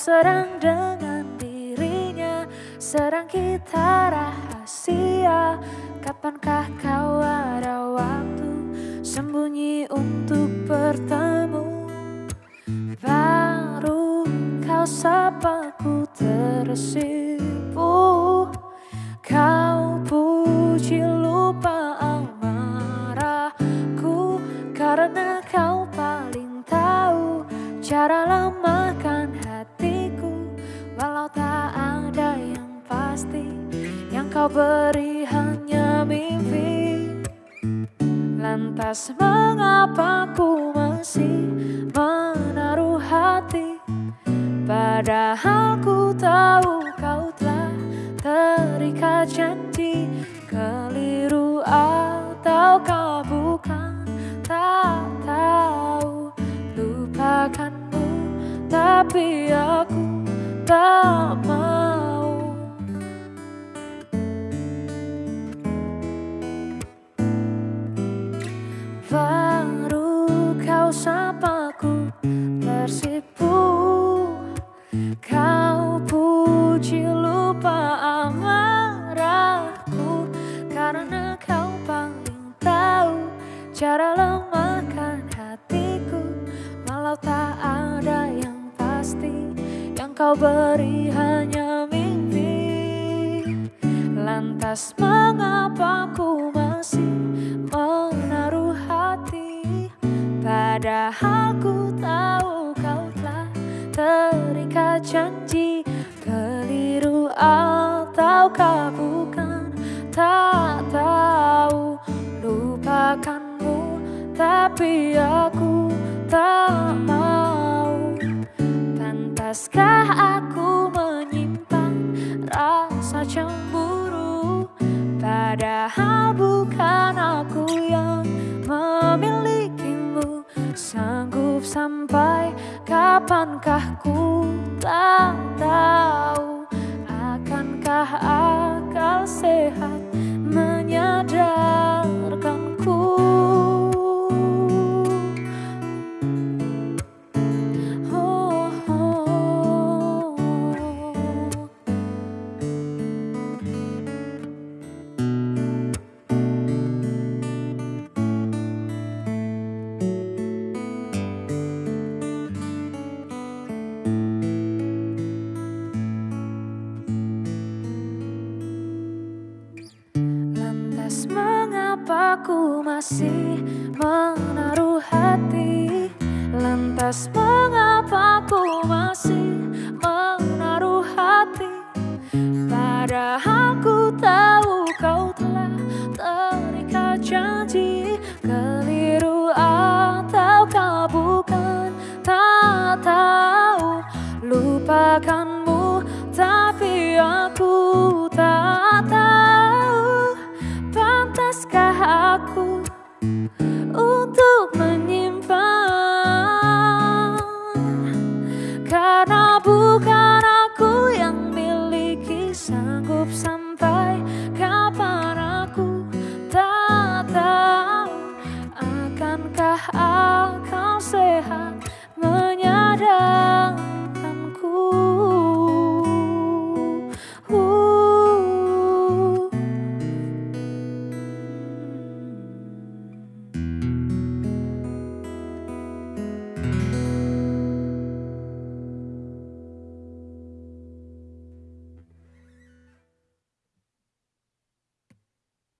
Kau sedang dengan dirinya Sedang kita rahasia. Kapankah kau ada waktu Sembunyi untuk bertemu? Baru kau sapa ku tersipu kau beri hanya mimpi. Lantas mengapa ku masih menaruh hati? Padahal ku tahu kau telah terikat janji. Keliru ataukah bukan tak tahu. Lupakanmu tapi aku tak mau sapaku tersipu. Kau puji lupa amarahku Karena kau paling tahu Cara lemahkan hatiku. Walau tak ada yang pasti Yang kau beri hanya mimpi. Lantas mengapa ku masih menaruh hati Padahal janji Keliru ataukah bukan? Tak tahu Lupakanmu tapi aku tak mau. Pantaskah aku menyimpan rasa cemburu? Padahal bukan aku yang memilikimu. Sanggup sampai kapankah ku tak tahu Akankah akal mengapa ku masih menaruh hati. Lantas mengapa ku masih menaruh hati? Padahal ku tahu kau telah terikat janji. Keliru ataukah bukan? Tak tahu. Lupakanmu Sanggup sampai